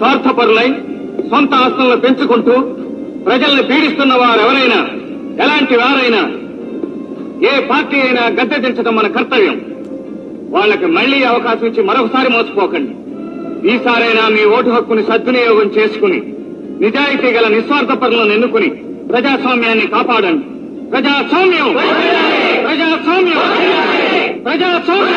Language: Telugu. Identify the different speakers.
Speaker 1: స్వార్థపరులై సొంత ఆస్తులను పెంచుకుంటూ ప్రజల్ని పీడిస్తున్న వారెవరైనా ఎలాంటి వారైనా ఏ పార్టీ అయినా గద్దె దించడం మన కర్తవ్యం. వాళ్ళకి మళ్ళీ అవకాశం ఇచ్చి మరొకసారి మోసపోకండి. ఈసారైనా మీ ఓటు హక్కుని సద్వినియోగం చేసుకుని నిజాయితీ గల నిస్వార్థ పనులను ఎన్నుకుని ప్రజాస్వామ్యాన్ని కాపాడండి. ప్రజాస్వామ్యం! ప్రజాస్వామ్యం! ప్రజాస్వామ్యం!